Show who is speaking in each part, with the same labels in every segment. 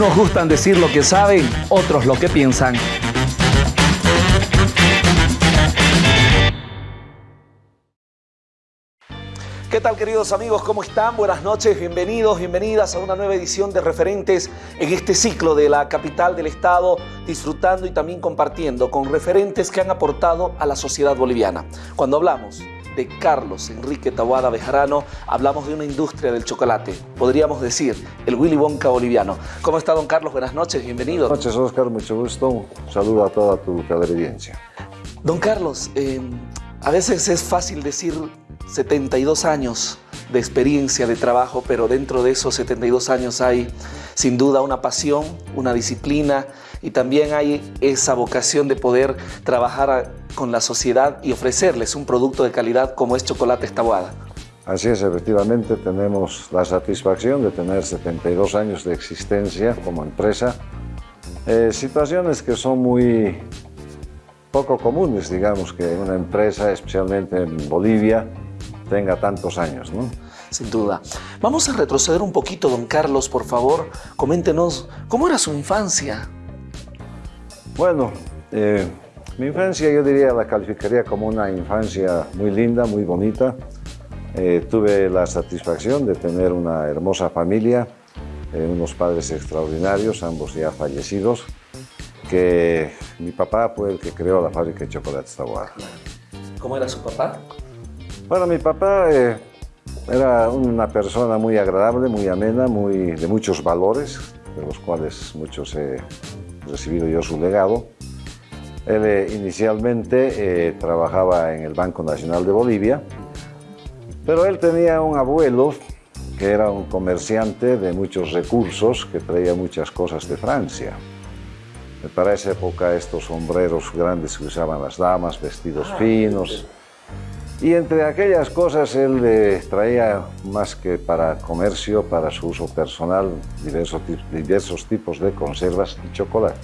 Speaker 1: Unos gustan decir lo que saben, otros lo que piensan. ¿Qué tal queridos amigos? ¿Cómo están? Buenas noches, bienvenidos, bienvenidas a una nueva edición de Referentes en este ciclo de la capital del Estado, disfrutando y también compartiendo con referentes que han aportado a la sociedad boliviana. Cuando hablamos de Carlos Enrique Tawada Bejarano, hablamos de una industria del chocolate, podríamos decir el Willy Wonka boliviano. ¿Cómo está don Carlos? Buenas noches, bienvenido.
Speaker 2: Buenas noches Oscar, mucho gusto. Un saludo a toda tu televidencia.
Speaker 1: Don Carlos, eh, a veces es fácil decir 72 años de experiencia de trabajo, pero dentro de esos 72 años hay sin duda una pasión, una disciplina y también hay esa vocación de poder trabajar con la sociedad y ofrecerles un producto de calidad como es Chocolate Estabuada.
Speaker 2: Así es, efectivamente tenemos la satisfacción de tener 72 años de existencia como empresa. Eh, situaciones que son muy poco comunes, digamos, que una empresa, especialmente en Bolivia, tenga tantos años, ¿no?
Speaker 1: Sin duda. Vamos a retroceder un poquito, don Carlos, por favor. Coméntenos, ¿cómo era su infancia?
Speaker 2: Bueno, eh, mi infancia yo diría la calificaría como una infancia muy linda, muy bonita. Eh, tuve la satisfacción de tener una hermosa familia, eh, unos padres extraordinarios, ambos ya fallecidos, que mi papá fue el que creó la fábrica de chocolates Taboada.
Speaker 1: ¿Cómo era su papá?
Speaker 2: Bueno, mi papá eh, era una persona muy agradable, muy amena, muy, de muchos valores, de los cuales muchos he recibido yo su legado. Él eh, inicialmente eh, trabajaba en el Banco Nacional de Bolivia, pero él tenía un abuelo que era un comerciante de muchos recursos, que traía muchas cosas de Francia. Para esa época estos sombreros grandes que usaban las damas, vestidos ah, finos, y entre aquellas cosas él eh, traía más que para comercio, para su uso personal, diversos, diversos tipos de conservas y chocolate.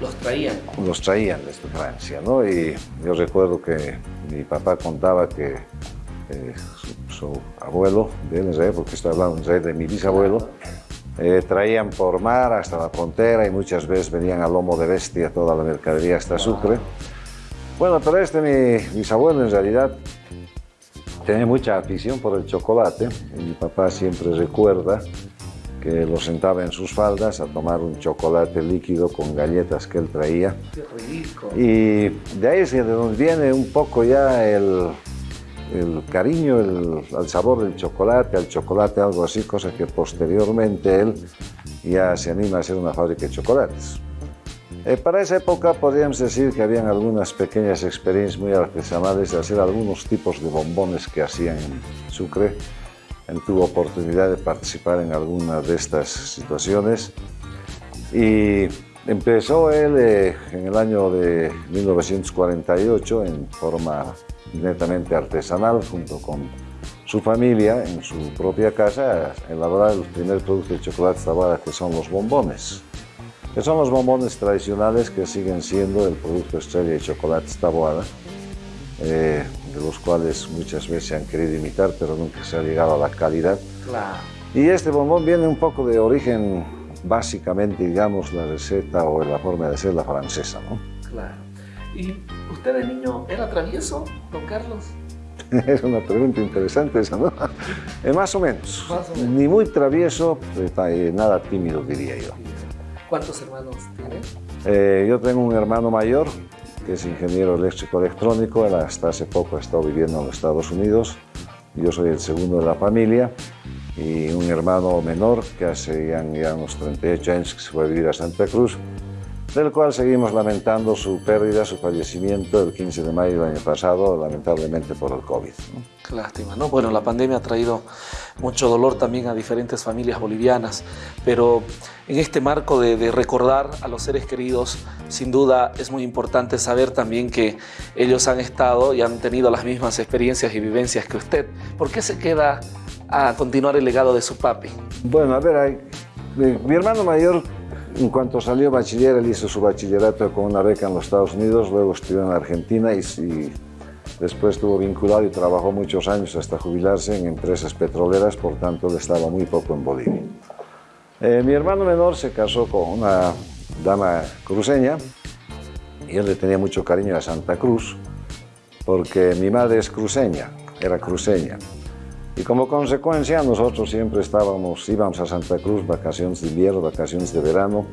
Speaker 1: ¿Los traían?
Speaker 2: Los traían desde Francia, ¿no? Y yo recuerdo que mi papá contaba que eh, su, abuelo, de él, porque estoy hablando de mi bisabuelo, eh, traían por mar hasta la frontera y muchas veces venían a lomo de bestia toda la mercadería hasta Sucre. Bueno, pero este mi bisabuelo en realidad tenía mucha afición por el chocolate mi papá siempre recuerda que lo sentaba en sus faldas a tomar un chocolate líquido con galletas que él traía.
Speaker 1: Qué rico.
Speaker 2: Y de ahí es de donde viene un poco ya el, el cariño el, al sabor del chocolate, al chocolate, algo así, cosa que posteriormente él ya se anima a hacer una fábrica de chocolates. Eh, para esa época podríamos decir que habían algunas pequeñas experiencias muy artesanales de hacer algunos tipos de bombones que hacían en Sucre. Él tuvo oportunidad de participar en alguna de estas situaciones y empezó él eh, en el año de 1948 en forma netamente artesanal junto con su familia en su propia casa a elaborar el primer producto de chocolate tabada que son los bombones que son los bombones tradicionales que siguen siendo el producto estrella de chocolate taboada, eh, de los cuales muchas veces se han querido imitar, pero nunca se ha llegado a la calidad.
Speaker 1: Claro.
Speaker 2: Y este bombón viene un poco de origen, básicamente, digamos, la receta o la forma de ser la francesa, ¿no?
Speaker 1: Claro. ¿Y usted de niño era travieso, don Carlos?
Speaker 2: es una pregunta interesante esa, ¿no? Eh, más, o menos. más o menos. Ni muy travieso, eh, nada tímido, diría yo.
Speaker 1: ¿Cuántos hermanos tiene?
Speaker 2: Eh, yo tengo un hermano mayor que es ingeniero eléctrico electrónico, él hasta hace poco ha estado viviendo en los Estados Unidos. Yo soy el segundo de la familia y un hermano menor que hace ya unos 38 años que se fue a vivir a Santa Cruz del cual seguimos lamentando su pérdida, su fallecimiento el 15 de mayo del año pasado, lamentablemente por el COVID.
Speaker 1: Qué lástima, ¿no? Bueno, la pandemia ha traído mucho dolor también a diferentes familias bolivianas, pero en este marco de, recordar a los seres queridos, sin duda es muy importante saber también que ellos han estado y han tenido las mismas experiencias y vivencias que usted. ¿Por qué se queda a continuar el legado de su papi?
Speaker 2: Bueno, a ver, hay, mi hermano mayor en cuanto salió bachiller, él hizo su bachillerato con una beca en los Estados Unidos, luego estudió en Argentina y, después estuvo vinculado y trabajó muchos años hasta jubilarse en empresas petroleras, por tanto él estaba muy poco en Bolivia. Eh, mi hermano menor se casó con una dama cruceña y él le tenía mucho cariño a Santa Cruz porque mi madre es cruceña, era cruceña. Y como consecuencia nosotros siempre estábamos, íbamos a Santa Cruz, vacaciones de invierno, vacaciones de verano.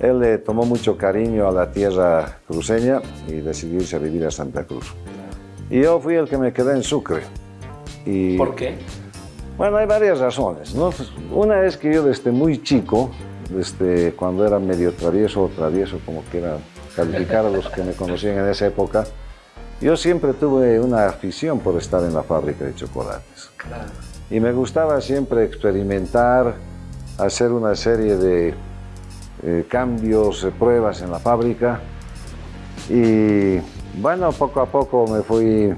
Speaker 2: Él le tomó mucho cariño a la tierra cruceña y decidió irse a vivir a Santa Cruz. Y yo fui el que me quedé en Sucre.
Speaker 1: Y, ¿Por qué?
Speaker 2: Bueno, hay varias razones. ¿no? Una es que yo desde muy chico, desde cuando era medio travieso o travieso, como quiera calificar a los que me conocían en esa época, yo siempre tuve una afición por estar en la fábrica de chocolates. Y me gustaba siempre experimentar, hacer una serie de eh, cambios, pruebas en la fábrica. Y bueno, poco a poco me fui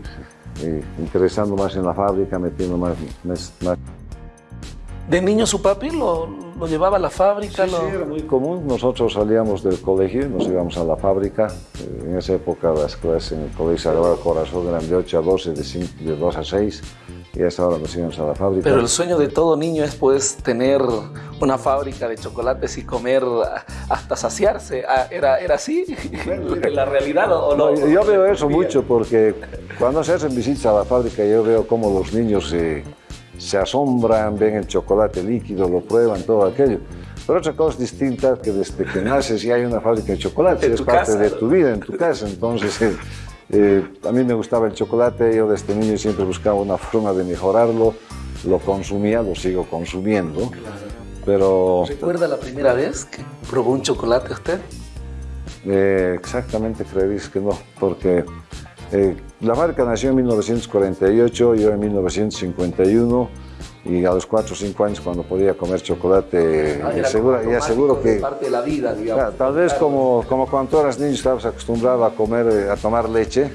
Speaker 2: eh, interesando más en la fábrica, metiendo más, más,
Speaker 1: ¿De niño su papi lo, lo llevaba a la fábrica?
Speaker 2: Sí, era muy común. Nosotros salíamos del colegio y nos íbamos a la fábrica. Eh, en esa época las clases en el colegio Sagrado Corazón eran de 8 a 12, de, de 2 a 6 y a esa hora nos íbamos a la fábrica.
Speaker 1: Pero el sueño de todo niño es pues tener una fábrica de chocolates y comer hasta saciarse. Ah, ¿Era, era así la realidad o no?
Speaker 2: Yo veo eso mucho porque cuando se hacen visitas a la fábrica yo veo cómo los niños se se asombran, ven el chocolate líquido, lo prueban, todo aquello. Pero otra cosa distinta que desde que naces ya hay una fábrica de chocolate, es parte de tu vida, en tu casa. Entonces, eh, eh, a mí me gustaba el chocolate, yo desde niño siempre buscaba una forma de mejorarlo, lo consumía, lo sigo consumiendo. Pero...
Speaker 1: ¿Recuerda la primera vez que probó un chocolate usted?
Speaker 2: Eh, exactamente creeréis que no, porque eh, la fábrica nació en 1948, yo en 1951 y a los 4 o 5 años cuando podía comer chocolate
Speaker 1: ah, y,
Speaker 2: aseguro que
Speaker 1: parte de la vida digamos,
Speaker 2: tal vez como, como cuando eras niño estabas acostumbrado a comer eh, a tomar leche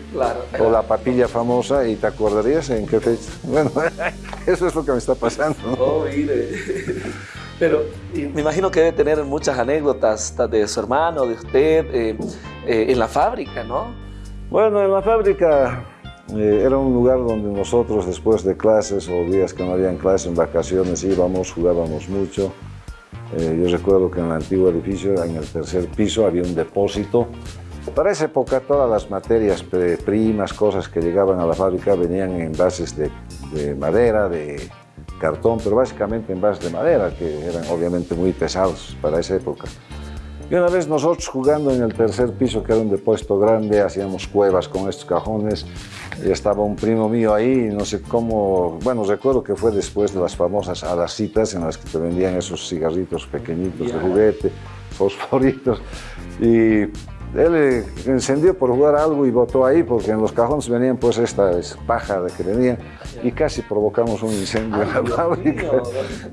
Speaker 2: o la papilla famosa y te acordarías en qué fecha. Bueno eso es lo que me está pasando.
Speaker 1: Oh mire. Pero me imagino que debe tener muchas anécdotas de su hermano de usted eh, en la fábrica no
Speaker 2: bueno, en la fábrica eh, era un lugar donde nosotros después de clases o días que no habían clases en vacaciones íbamos, jugábamos mucho. Eh, yo recuerdo que en el antiguo edificio, en el tercer piso, había un depósito. Para esa época todas las materias primas, cosas que llegaban a la fábrica venían en bases de, de madera, de cartón, pero básicamente en bases de madera, que eran obviamente muy pesados para esa época. Y una vez nosotros jugando en el tercer piso, que era un depósito grande, hacíamos cuevas con estos cajones, y estaba un primo mío ahí, no sé cómo, bueno, recuerdo que fue después de las famosas citas en las que te vendían esos cigarritos pequeñitos de juguete, fosforitos, y él encendió por jugar algo y botó ahí, porque en los cajones venían pues esta paja de que venía y casi provocamos un incendio en la fábrica.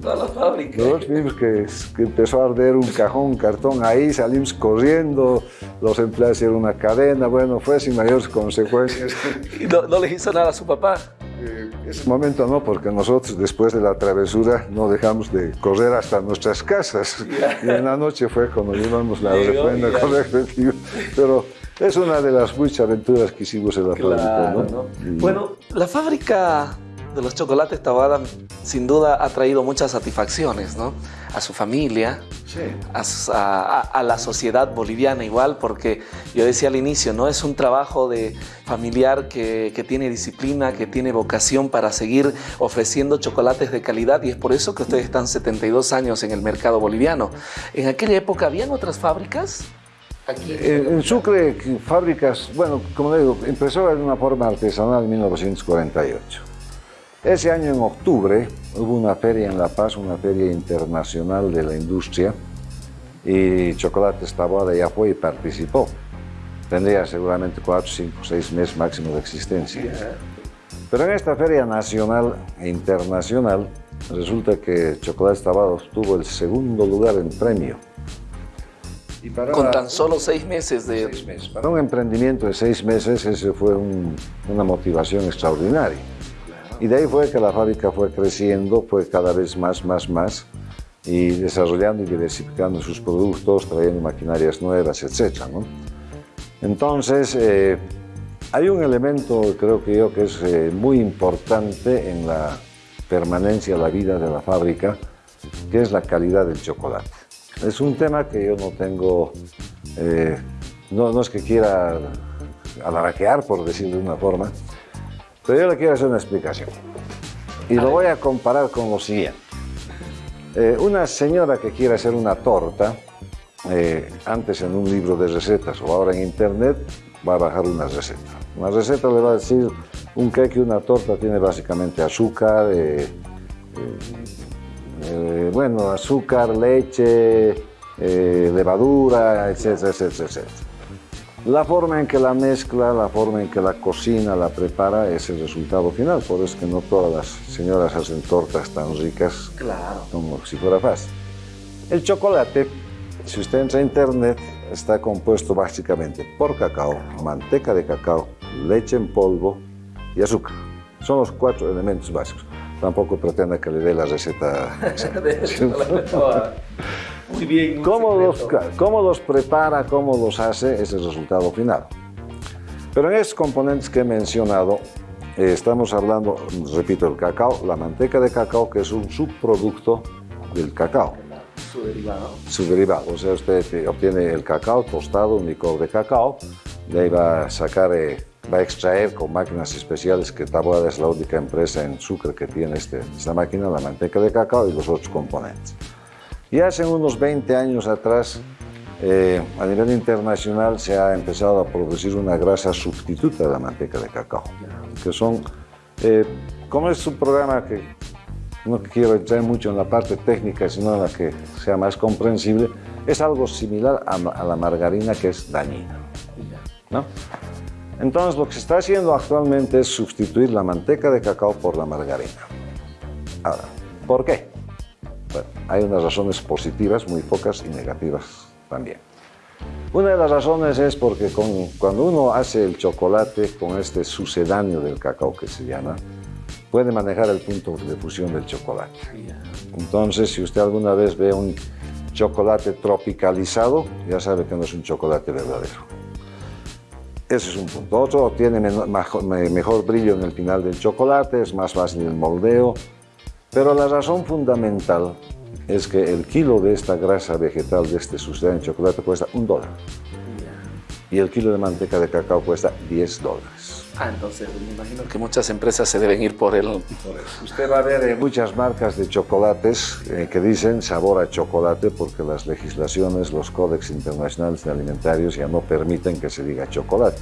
Speaker 1: toda la fábrica.
Speaker 2: Nosotros vimos que, empezó a arder un cajón, un cartón ahí, salimos corriendo, los empleados hicieron una cadena, bueno, fue sin mayores consecuencias.
Speaker 1: ¿Y no, no les hizo nada a su papá?
Speaker 2: En ese momento no, porque nosotros después de la travesura no dejamos de correr hasta nuestras casas. Y en la noche fue cuando llevamos la refrenda correctiva. Pero es una de las muchas aventuras que hicimos en la fábrica. ¿no?
Speaker 1: Bueno, la fábrica de los chocolates Tabada sin duda ha traído muchas satisfacciones, ¿no? A su familia, a, la sociedad boliviana igual, porque yo decía al inicio, ¿no? Es un trabajo de familiar que, que, tiene disciplina, que tiene vocación para seguir ofreciendo chocolates de calidad y es por eso que ustedes están 72 años en el mercado boliviano. En aquella época, ¿habían otras fábricas?
Speaker 2: Aquí en, Sucre, fábricas, bueno, como digo, empezó de una forma artesanal en 1948. Ese año, en octubre, hubo una feria en La Paz, una feria internacional de la industria, y Chocolates Taboada ya fue y participó. Tendría seguramente cuatro, cinco, seis meses máximo de existencia. Pero en esta feria nacional e internacional, resulta que Chocolates Taboada obtuvo el segundo lugar en premio.
Speaker 1: Con tan solo seis meses de...
Speaker 2: Para un emprendimiento de seis meses, ese fue una motivación extraordinaria. Y de ahí fue que la fábrica fue creciendo, fue cada vez más, más, más, y desarrollando y diversificando sus productos, trayendo maquinarias nuevas, etc. Entonces, eh, hay un elemento, creo que yo, que es eh, muy importante en la permanencia, la vida de la fábrica, que es la calidad del chocolate. Es un tema que yo no tengo, eh, no, no, es que quiera alaraquear, por decirlo de una forma, pero yo le quiero hacer una explicación. Y lo voy a comparar con lo siguiente. Eh, una señora que quiere hacer una torta, eh, antes en un libro de recetas o ahora en internet, va a bajar una receta. Una receta le va a decir un cake, una torta tiene básicamente azúcar, eh, bueno, azúcar, leche, levadura, etcétera, etcétera, etcétera. La forma en que la mezcla, la forma en que la cocina, la prepara, es el resultado final. Por eso es que no todas las señoras hacen tortas tan ricas como si fuera fácil. El chocolate, si usted entra a internet, está compuesto básicamente por cacao, manteca de cacao, leche en polvo y azúcar. Son los cuatro elementos básicos. Tampoco pretenda que le dé la receta.
Speaker 1: Muy bien.
Speaker 2: ¿Cómo los, ¿Cómo los, prepara, cómo los hace? Es el resultado final. Pero en estos componentes que he mencionado, eh, estamos hablando, repito, el cacao, la manteca de cacao, que es un subproducto del cacao.
Speaker 1: Su derivado.
Speaker 2: Su derivado. O sea, usted obtiene el cacao tostado, un licor de cacao, de ahí va a sacar, eh, va a extraer con máquinas especiales, que Taboada es la única empresa en Sucre que tiene este, esta máquina, la manteca de cacao y los otros componentes. Y hace unos 20 años atrás, eh, a nivel internacional se ha empezado a producir una grasa sustituta de la manteca de cacao, que son, eh, como es un programa que no quiero entrar mucho en la parte técnica, sino en la que sea más comprensible, es algo similar a, la margarina que es dañina. ¿no? Entonces lo que se está haciendo actualmente es sustituir la manteca de cacao por la margarina. Ahora, ¿por qué? Hay unas razones positivas, muy pocas, y negativas también. Una de las razones es porque cuando uno hace el chocolate con este sucedáneo del cacao que se llama, puede manejar el punto de fusión del chocolate. Entonces, si usted alguna vez ve un chocolate tropicalizado, ya sabe que no es un chocolate verdadero. Ese es un punto. Otro, tiene mejor brillo en el final del chocolate, es más fácil el moldeo, pero la razón fundamental es que el kilo de esta grasa vegetal, de este sucedáneo de chocolate, cuesta un dólar. Y el kilo de manteca de cacao cuesta 10 dólares.
Speaker 1: Ah, entonces me imagino que muchas empresas se deben ir por el...
Speaker 2: Usted va a ver muchas marcas de chocolates eh, que dicen sabor a chocolate porque las legislaciones, los códex internacionales de alimentarios ya no permiten que se diga chocolate.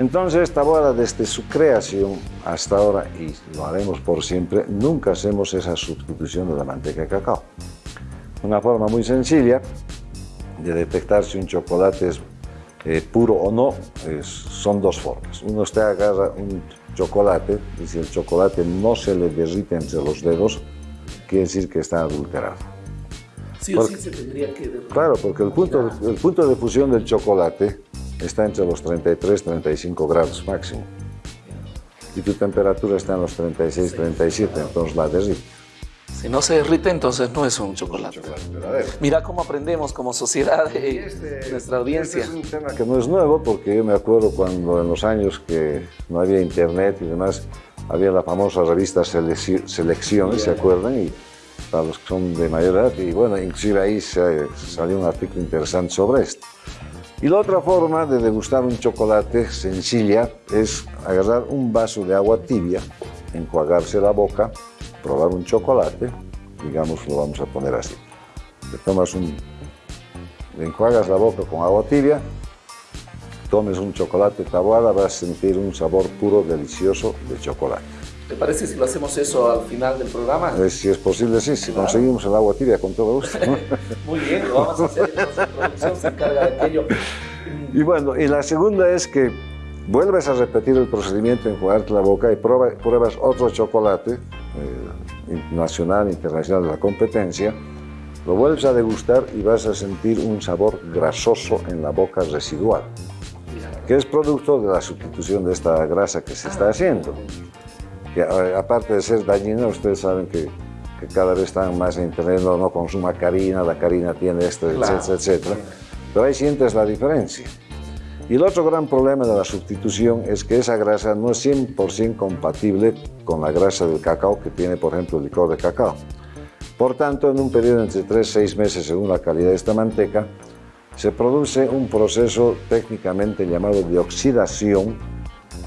Speaker 2: Entonces, esta boda desde su creación hasta ahora, y lo haremos por siempre, nunca hacemos esa sustitución de la manteca de cacao. Una forma muy sencilla de detectar si un chocolate es eh, puro o no son dos formas. Uno usted agarra un chocolate y si el chocolate no se le derrite entre los dedos, quiere decir que está adulterado.
Speaker 1: Sí o sí se tendría que derritar.
Speaker 2: Claro, porque el punto, el punto de fusión del chocolate está entre los 33 35 grados máximo. Y tu temperatura está en los 36, 37, entonces la derrite.
Speaker 1: Si no se derrite, entonces no es un chocolate. Mira cómo aprendemos como sociedad y este, nuestra audiencia.
Speaker 2: Este es un tema que no es nuevo porque yo me acuerdo cuando en los años que no había internet y demás, había la famosa revista Selecciones, ¿se acuerdan? Y para los que son de mayor edad, y bueno, inclusive ahí salió un artículo interesante sobre esto. Y la otra forma de degustar un chocolate sencilla es agarrar un vaso de agua tibia, enjuagarse la boca, probar un chocolate, digamos lo vamos a poner así. Tomas un, enjuagas la boca con agua tibia, tomes un chocolate tabuada, vas a sentir un sabor puro, delicioso de chocolate.
Speaker 1: ¿Te parece si lo hacemos eso al final del programa?
Speaker 2: Eh, si es posible, sí, si conseguimos el agua tibia, con todo gusto.
Speaker 1: Muy bien, lo vamos a hacer, entonces producción se encarga de aquello.
Speaker 2: Y bueno, y la segunda es que vuelves a repetir el procedimiento, enjuagarte la boca y pruebas otro chocolate eh, nacional, internacional de la competencia, lo vuelves a degustar y vas a sentir un sabor grasoso en la boca residual, que es producto de la sustitución de esta grasa que se está haciendo que aparte de ser dañina, ustedes saben que, cada vez están más en internet, no, consuma carina, la carina tiene esto, etcétera, etcétera. Pero ahí sientes la diferencia. Y el otro gran problema de la sustitución es que esa grasa no es 100% compatible con la grasa del cacao que tiene, por ejemplo, el licor de cacao. Por tanto, en un periodo entre 3 y 6 meses, según la calidad de esta manteca, se produce un proceso técnicamente llamado de oxidación,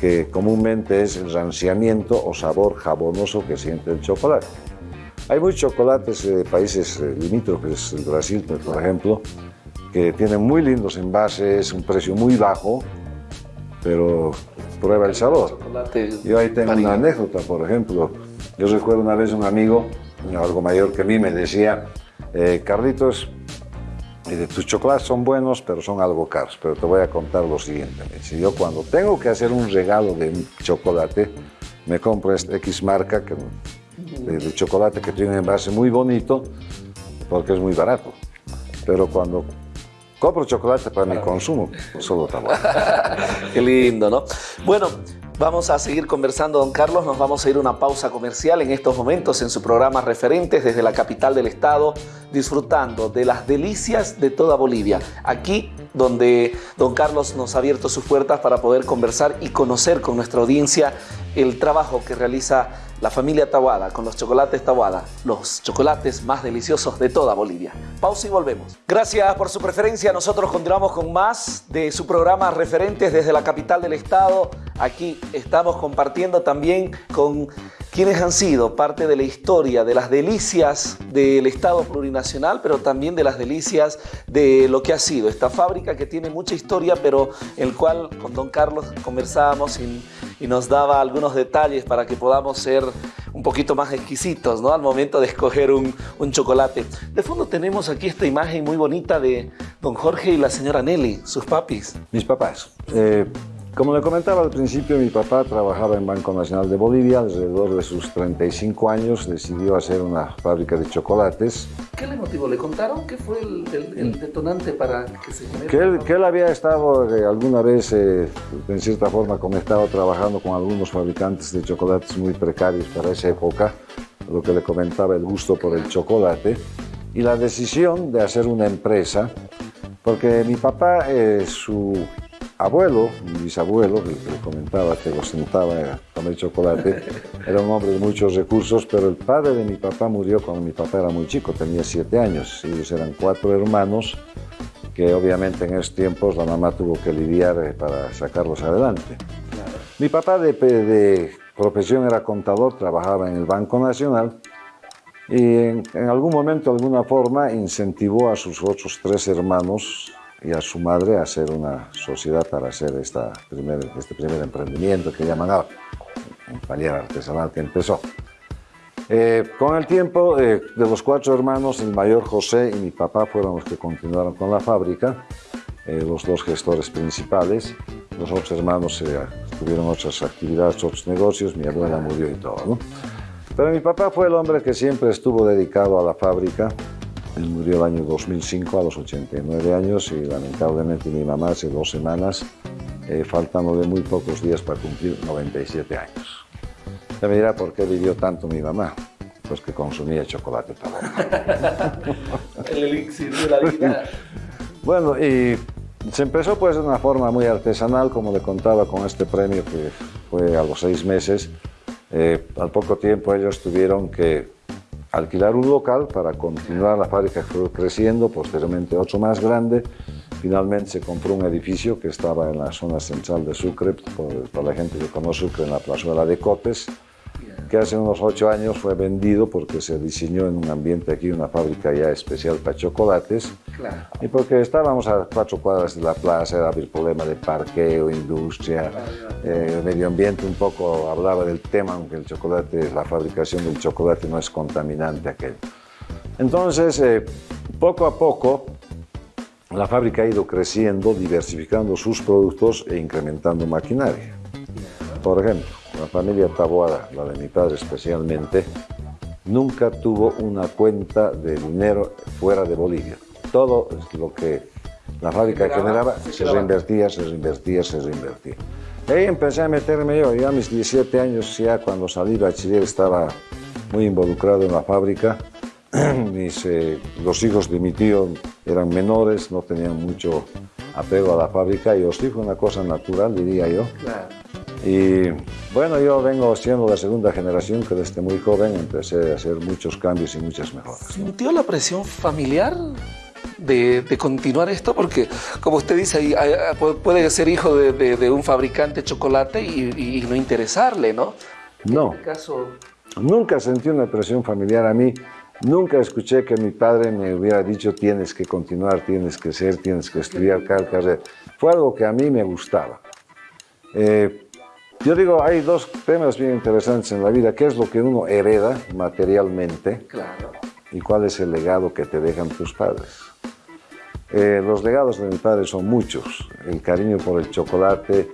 Speaker 2: que comúnmente es el ranciamiento o sabor jabonoso que siente el chocolate. Hay muchos chocolates de países eh, limítrofes, el Brasil, por ejemplo, que tienen muy lindos envases, un precio muy bajo, pero prueba el sabor. Yo ahí tengo una anécdota, por ejemplo. Yo recuerdo una vez un amigo, algo mayor que mí, me decía, eh, Carlitos, tus chocolates son buenos, pero son algo caros. Pero te voy a contar lo siguiente. Si yo cuando tengo que hacer un regalo de un chocolate, me compro esta X marca que, de, chocolate que tiene un envase muy bonito, porque es muy barato. Pero cuando compro chocolate para mi consumo, solo tabaco.
Speaker 1: Qué lindo, ¿no? Bueno, Vamos a seguir conversando, don Carlos. Nos vamos a ir a una pausa comercial en estos momentos en su programa Referentes desde la capital del estado, disfrutando de las delicias de toda Bolivia. Aquí donde don Carlos nos ha abierto sus puertas para poder conversar y conocer con nuestra audiencia el trabajo que realiza la familia Tawada con los chocolates Tawada, los chocolates más deliciosos de toda Bolivia. Pausa y volvemos. Gracias por su preferencia. Nosotros continuamos con más de su programa Referentes desde la capital del estado. Aquí estamos compartiendo también con quienes han sido parte de la historia, de las delicias del Estado plurinacional, pero también de las delicias de lo que ha sido esta fábrica que tiene mucha historia, pero el cual con don Carlos conversábamos y, nos daba algunos detalles para que podamos ser un poquito más exquisitos ¿no? al momento de escoger un, chocolate. De fondo tenemos aquí esta imagen muy bonita de don Jorge y la señora Nelly, sus papis.
Speaker 2: Mis papás. Eh, como le comentaba al principio, mi papá trabajaba en Banco Nacional de Bolivia. Alrededor de sus 35 años decidió hacer una fábrica de chocolates.
Speaker 1: ¿Qué le motivó? ¿Le contaron qué fue el, detonante para que se
Speaker 2: genere? Que él, que él había estado eh, alguna vez, eh, en cierta forma, como estaba trabajando con algunos fabricantes de chocolates muy precarios para esa época, lo que le comentaba el gusto por el chocolate, y la decisión de hacer una empresa, porque mi papá, eh, su abuelo, mi bisabuelo, que le comentaba que lo sentaba a comer chocolate, era un hombre de muchos recursos, pero el padre de mi papá murió cuando mi papá era muy chico, tenía siete años. Ellos eran cuatro hermanos que obviamente en esos tiempos la mamá tuvo que lidiar eh, para sacarlos adelante. Mi papá de, de, profesión era contador, trabajaba en el Banco Nacional y en, en algún momento, de alguna forma, incentivó a sus otros tres hermanos y a su madre a hacer una sociedad para hacer esta primer, este primer emprendimiento que llaman ahora, un taller artesanal que empezó. Eh, con el tiempo, eh, de los cuatro hermanos, el mayor José y mi papá fueron los que continuaron con la fábrica, eh, los dos gestores principales. Los otros hermanos tuvieron otras actividades, otros negocios, mi abuela murió y todo. ¿no? Pero mi papá fue el hombre que siempre estuvo dedicado a la fábrica, él murió el año 2005 a los 89 años y lamentablemente mi mamá hace dos semanas, eh, faltándole muy pocos días para cumplir 97 años. Ya me dirá por qué vivió tanto mi mamá. Pues que consumía chocolate
Speaker 1: también. el elixir de la vida.
Speaker 2: bueno, y se empezó pues de una forma muy artesanal, como le contaba, con este premio que fue a los seis meses. Eh, al poco tiempo ellos tuvieron que alquilar un local para continuar la fábrica creciendo, posteriormente otro más grande. Finalmente se compró un edificio que estaba en la zona central de Sucre, por, la gente que conoce Sucre, en la plazuela de Cotes que hace unos ocho años fue vendido porque se diseñó en un ambiente aquí una fábrica ya especial para chocolates. Y porque estábamos a cuatro cuadras de la plaza, era el problema de parqueo, industria, eh, medio ambiente un poco hablaba del tema, aunque el chocolate, la fabricación del chocolate no es contaminante aquel. Entonces, eh, poco a poco, la fábrica ha ido creciendo, diversificando sus productos e incrementando maquinaria. Por ejemplo, la familia Taboada, la de mi padre especialmente, nunca tuvo una cuenta de dinero fuera de Bolivia. Todo lo que la fábrica generaba se reinvertía, se reinvertía, se reinvertía. ahí empecé a meterme yo, ya a mis 17 años, ya cuando salí de bachiller estaba muy involucrado en la fábrica. Mis, eh, los hijos de mi tío eran menores, no tenían mucho apego a la fábrica y os dijo una cosa natural, diría yo. Y bueno, yo vengo siendo la segunda generación que desde muy joven empecé a hacer muchos cambios y muchas mejoras.
Speaker 1: ¿Sintió la presión familiar de, continuar esto? Porque, como usted dice, puede ser hijo de, un fabricante de chocolate y, no interesarle, ¿no?
Speaker 2: No. Este caso... Nunca sentí una presión familiar a mí. Nunca escuché que mi padre me hubiera dicho tienes que continuar, tienes que ser, tienes que estudiar tal carrera. Fue algo que a mí me gustaba. Eh, yo digo, hay dos temas bien interesantes en la vida. ¿Qué es lo que uno hereda materialmente? Claro. ¿Y cuál es el legado que te dejan tus padres? Eh, los legados de mi padre son muchos. El cariño por el chocolate,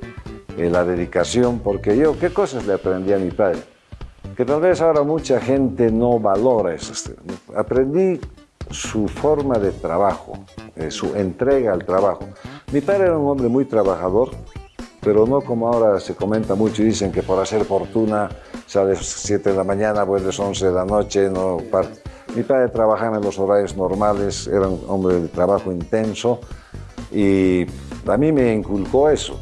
Speaker 2: eh, la dedicación, porque yo, ¿qué cosas le aprendí a mi padre? Que tal vez ahora mucha gente no valora eso. Aprendí su forma de trabajo, eh, su entrega al trabajo. Mi padre era un hombre muy trabajador, pero no como ahora se comenta mucho y dicen que por hacer fortuna sales 7 de la mañana, vuelves 11 de la noche, no Mi padre trabajaba en los horarios normales, era un hombre de trabajo intenso y a mí me inculcó eso.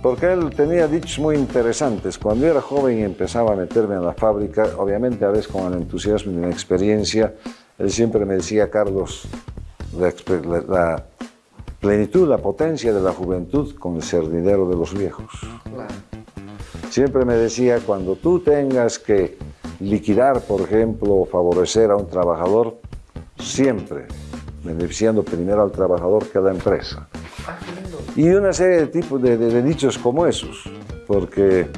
Speaker 2: Porque él tenía dichos muy interesantes. Cuando era joven y empezaba a meterme en la fábrica, obviamente a veces con el entusiasmo y la experiencia, él siempre me decía, Carlos, la, plenitud, la potencia de la juventud con el cerdidero de los viejos. Siempre me decía, cuando tú tengas que liquidar, por ejemplo, o favorecer a un trabajador, siempre beneficiando primero al trabajador que a la empresa. Y una serie de, tipos de dichos como esos, porque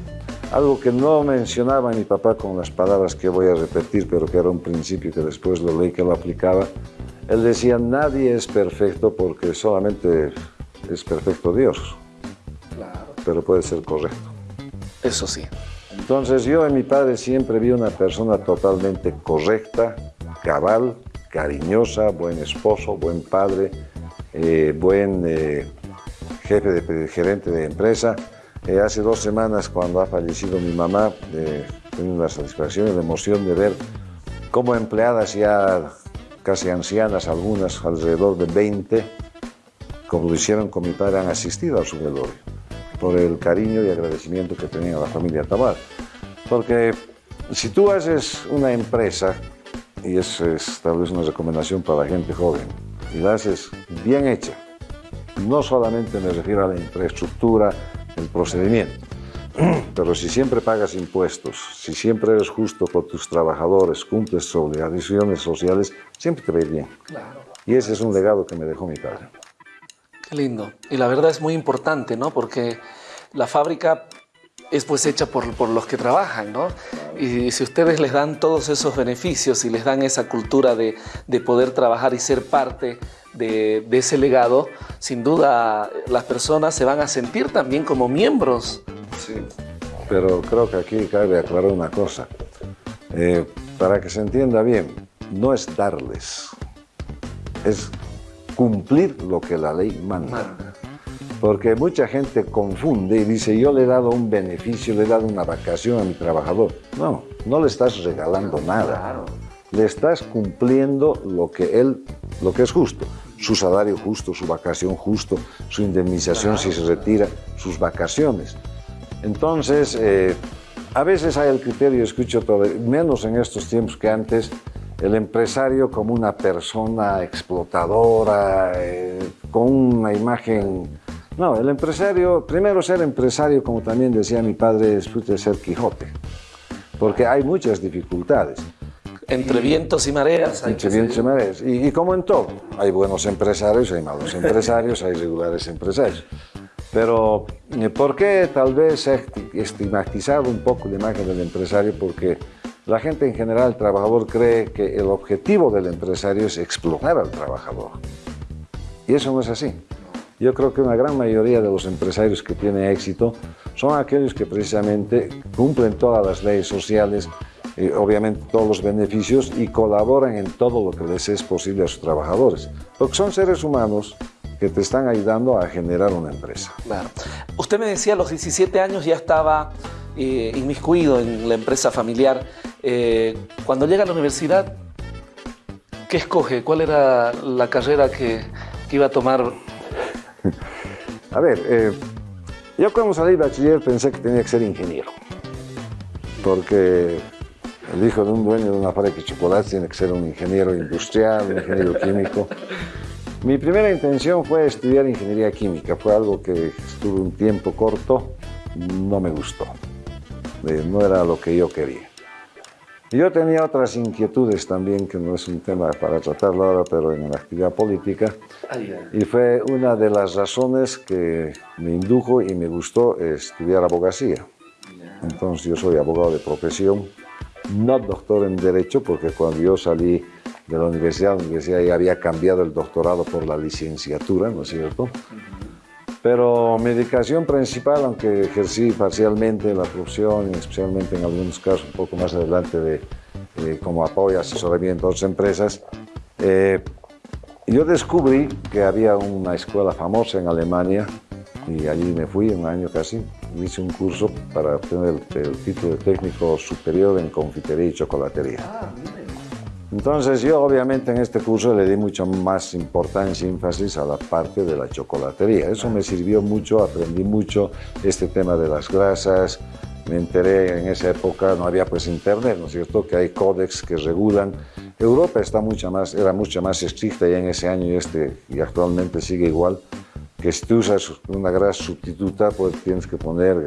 Speaker 2: algo que no mencionaba mi papá con las palabras que voy a repetir, pero que era un principio que después lo leí que lo aplicaba. Él decía, nadie es perfecto porque solamente es perfecto Dios. Claro. Pero puede ser correcto.
Speaker 1: Eso sí.
Speaker 2: Entonces yo en mi padre siempre vi una persona totalmente correcta, cabal, cariñosa, buen esposo, buen padre, eh, buen eh, jefe de gerente de empresa eh, hace dos semanas, cuando ha fallecido mi mamá, tengo la satisfacción y la emoción de ver cómo empleadas ya casi ancianas, algunas alrededor de 20, como lo hicieron con mi padre, han asistido a su velorio, por el cariño y agradecimiento que tenía la familia Tabar. Porque si tú haces una empresa, y es, tal vez una recomendación para la gente joven, y la haces bien hecha, no solamente me refiero a la infraestructura, el procedimiento. Pero si siempre pagas impuestos, si siempre eres justo con tus trabajadores, cumples obligaciones sociales, siempre te va bien. Y ese es un legado que me dejó mi padre.
Speaker 1: Qué lindo. Y la verdad es muy importante, ¿no? Porque la fábrica es pues hecha por, por, los que trabajan, ¿no? Y si ustedes les dan todos esos beneficios y les dan esa cultura de, de poder trabajar y ser parte de, ese legado, sin duda las personas se van a sentir también como miembros.
Speaker 2: Sí, pero creo que aquí cabe aclarar una cosa. Eh, para que se entienda bien, no es darles, es cumplir lo que la ley manda. Porque mucha gente confunde y dice, yo le he dado un beneficio, le he dado una vacación a mi trabajador. No, no le estás regalando nada. Le estás cumpliendo lo que él, lo que es justo su salario justo, su vacación justo, su indemnización si se retira, sus vacaciones. Entonces, eh, a veces hay el criterio, escucho todo, menos en estos tiempos que antes, el empresario como una persona explotadora, eh, con una imagen... No, el empresario, primero ser empresario, como también decía mi padre, es ser Quijote, porque hay muchas dificultades.
Speaker 1: Entre vientos y mareas.
Speaker 2: Entre vientos y mareas. Y, como en todo, hay buenos empresarios, hay malos empresarios, hay regulares empresarios. Pero eh, ¿por qué tal vez estigmatizado un poco la imagen del empresario? Porque la gente en general, el trabajador, cree que el objetivo del empresario es explotar al trabajador. Y eso no es así. Yo creo que una gran mayoría de los empresarios que tienen éxito son aquellos que precisamente cumplen todas las leyes sociales, eh, obviamente todos los beneficios y colaboran en todo lo que les es posible a sus trabajadores. Porque son seres humanos que te están ayudando a generar una empresa.
Speaker 1: Claro. Usted me decía a los 17 años ya estaba eh, inmiscuido en la empresa familiar. Eh, cuando llega a la universidad, ¿qué escoge? ¿Cuál era la carrera que, que iba a tomar?
Speaker 2: a ver, Yo cuando salí bachiller pensé que tenía que ser ingeniero, porque el hijo de un dueño de una fábrica de chocolate tiene que ser un ingeniero industrial, un ingeniero químico. Mi primera intención fue estudiar ingeniería química, fue algo que estuve un tiempo corto, no me gustó, no era lo que yo quería. Yo tenía otras inquietudes también, que no es un tema para tratarlo ahora, pero en la actividad política. Y fue una de las razones que me indujo y me gustó estudiar abogacía. Entonces yo soy abogado de profesión, no doctor en Derecho, porque cuando yo salí de la universidad, la universidad ya había cambiado el doctorado por la licenciatura, ¿no es cierto? Pero mi dedicación principal, aunque ejercí parcialmente la profesión, especialmente en algunos casos un poco más adelante de, como apoyo y asesoramiento a otras empresas, eh, yo descubrí que había una escuela famosa en Alemania y allí me fui un año casi, hice un curso para obtener el, título de técnico superior en confitería y chocolatería. Ah, entonces yo obviamente en este curso le di mucho más importancia y énfasis a la parte de la chocolatería. Eso me sirvió mucho, aprendí mucho este tema de las grasas. Me enteré en esa época, no había pues internet, ¿no es cierto?, que hay códex que regulan. Europa está mucho más, era mucho más estricta ya en ese año y, este, y actualmente sigue igual, que si tú usas una grasa sustituta, pues tienes que poner,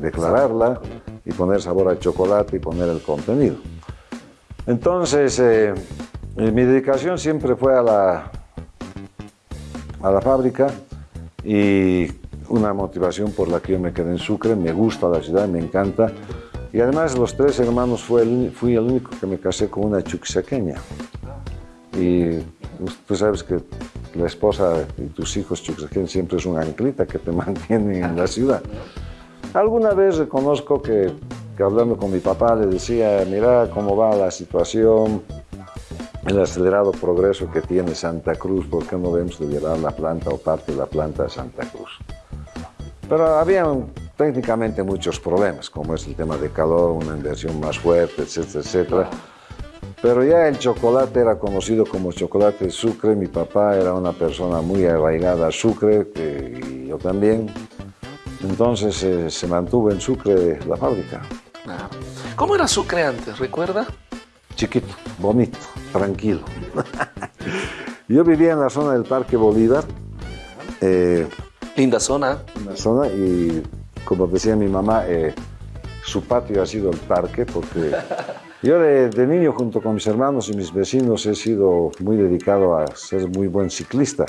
Speaker 2: declararla y poner sabor al chocolate y poner el contenido. Entonces, eh, mi dedicación siempre fue a la, a la fábrica y una motivación por la que yo me quedé en Sucre, me gusta la ciudad, me encanta. Y además los tres hermanos fui el único que me casé con una chuquisaqueña. Y tú sabes que la esposa y tus hijos chuquisaqueños siempre es una anclita que te mantienen en la ciudad. Alguna vez reconozco que que hablando con mi papá le decía, mira cómo va la situación, el acelerado progreso que tiene Santa Cruz, ¿por qué no vemos de llevar la planta o parte de la planta a Santa Cruz? Pero había técnicamente muchos problemas, como es el tema de calor, una inversión más fuerte, etcétera, etcétera. Pero ya el chocolate era conocido como chocolate Sucre, mi papá era una persona muy arraigada a Sucre, y yo también, entonces eh, se mantuvo en Sucre la fábrica.
Speaker 1: ¿Cómo era Sucre antes, recuerda?
Speaker 2: Chiquito, bonito, tranquilo. Yo vivía en la zona del Parque Bolívar.
Speaker 1: Eh, Linda zona.
Speaker 2: Una zona y, como decía mi mamá, eh, su patio ha sido el parque porque yo de, niño junto con mis hermanos y mis vecinos he sido muy dedicado a ser muy buen ciclista.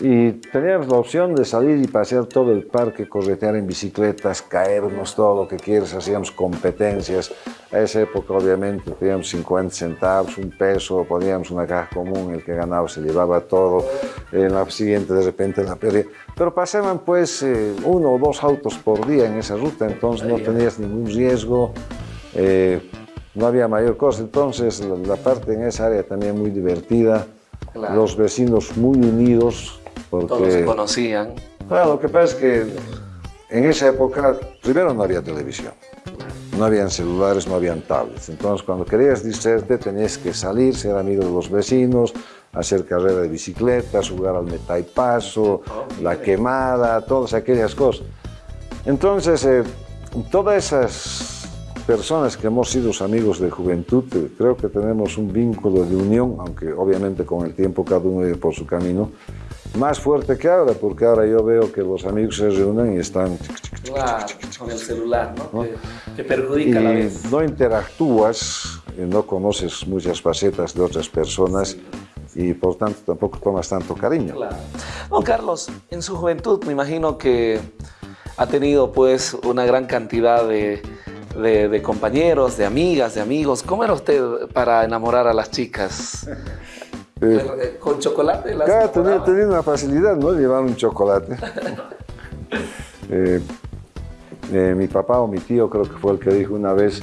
Speaker 2: Y teníamos la opción de salir y pasear todo el parque, corretear en bicicletas, caernos, todo lo que quieras, hacíamos competencias. A esa época obviamente teníamos 50 centavos, un peso, poníamos una caja común, el que ganaba se llevaba todo, en la siguiente de repente la perdía. Pero pasaban pues eh, uno o dos autos por día en esa ruta, entonces no tenías ningún riesgo, eh, no había mayor cosa. Entonces la, parte en esa área también muy divertida, los vecinos muy unidos,
Speaker 1: todos se conocían.
Speaker 2: Bueno, lo que pasa es que en esa época, primero no había televisión, no habían celulares, no habían tablets. Entonces, cuando querías distraerte, tenías que salir, ser amigo de los vecinos, hacer carrera de bicicletas, jugar al metaipaso, la quemada, todas aquellas cosas. Entonces, eh, todas esas personas que hemos sido amigos de juventud, eh, creo que tenemos un vínculo de unión, aunque obviamente con el tiempo cada uno iba por su camino, más fuerte que ahora, porque ahora yo veo que los amigos se reúnen y están...
Speaker 1: Claro, con el celular, ¿no? Que, perjudica a la vez.
Speaker 2: No interactúas, y no conoces muchas facetas de otras personas y por tanto tampoco tomas tanto cariño.
Speaker 1: Claro. Don Carlos, en su juventud me imagino que ha tenido pues una gran cantidad de, de, compañeros, de amigas, de amigos. ¿Cómo era usted para enamorar a las chicas? Eh, ¿Con chocolate?
Speaker 2: claro, tenía, una facilidad, ¿no? Llevar un chocolate. Eh, eh, mi papá o mi tío creo que fue el que dijo una vez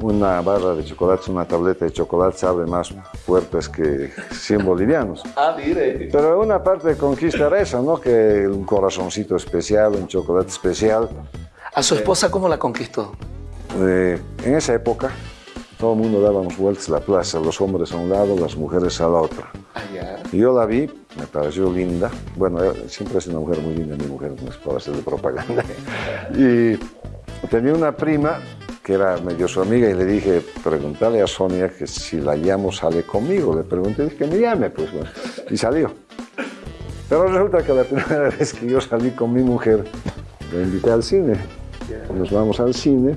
Speaker 2: una barra de chocolate, una tableta de chocolate sabe más fuertes que 100 bolivianos.
Speaker 1: Ah, mire.
Speaker 2: Pero una parte de conquista era eso, ¿no? Que un corazoncito especial, un chocolate especial.
Speaker 1: ¿A su esposa cómo la conquistó?
Speaker 2: En esa época, todo el mundo dábamos vueltas la plaza, los hombres a un lado, las mujeres a la otra. Y yo la vi, me pareció linda. Bueno, siempre es una mujer muy linda, mi mujer, no es para hacer de propaganda. Y tenía una prima que era medio su amiga y le dije, pregúntale a Sonia que si la llamo sale conmigo. Le pregunté, dije que me llame, pues bueno. Y salió. Pero resulta que la primera vez que yo salí con mi mujer, la invité al cine. Nos vamos al cine,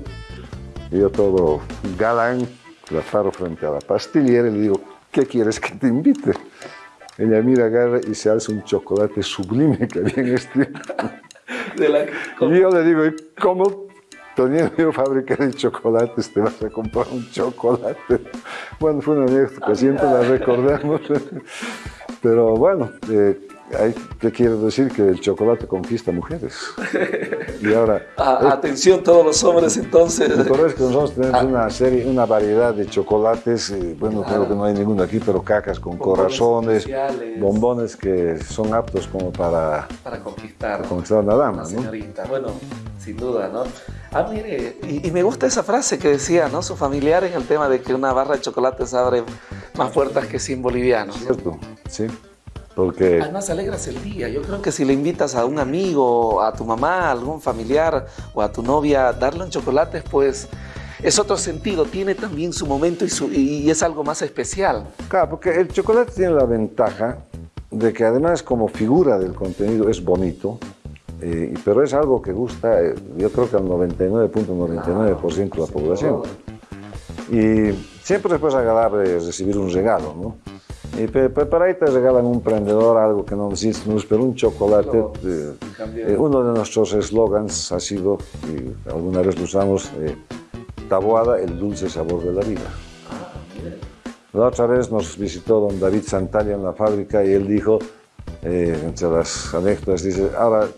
Speaker 2: yo todo galán, la paro frente a la pastillera y le digo, ¿qué quieres que te invite? Ella mira, agarra y se hace un chocolate sublime que había en este. y yo le digo, ¿cómo teniendo fábrica de chocolates te vas a comprar un chocolate? Bueno, fue una anécdota que siempre la recordamos. Pero bueno, eh, ¿Qué quiere decir? Que el chocolate conquista mujeres.
Speaker 1: Y ahora... atención todos los hombres entonces.
Speaker 2: Lo es que nosotros tenemos ah. una serie, una variedad de chocolates, eh, bueno, creo que no hay ninguno aquí, pero cacas con corazones, bombones que son aptos como para...
Speaker 1: Para conquistar. Para
Speaker 2: conquistar a una dama,
Speaker 1: señorita. Bueno, sin duda, ¿no? Ah, mire, y, me gusta esa frase que decía, ¿no? Su familiar en el tema de que una barra de chocolates abre más puertas que 100 bolivianos.
Speaker 2: Cierto, sí. Porque...
Speaker 1: Además alegras el día. Yo creo que si le invitas a un amigo, a tu mamá, a algún familiar o a tu novia, darle un chocolate, pues es otro sentido, tiene también su momento y, y, es algo más especial.
Speaker 2: Claro, porque el chocolate tiene la ventaja de que además como figura del contenido es bonito, eh, pero es algo que gusta, eh, yo creo que al 99.99% de la población. Y siempre es pues agradable recibir un regalo, ¿no? Y para ahí te regalan un prendedor, algo que no necesitas, pero un chocolate. Eh, eh, uno de nuestros eslogans ha sido, y alguna vez lo usamos, eh, Taboada, el dulce sabor de la vida. La otra vez nos visitó don David Santalla en la fábrica y él dijo, entre las anécdotas, dice, ahora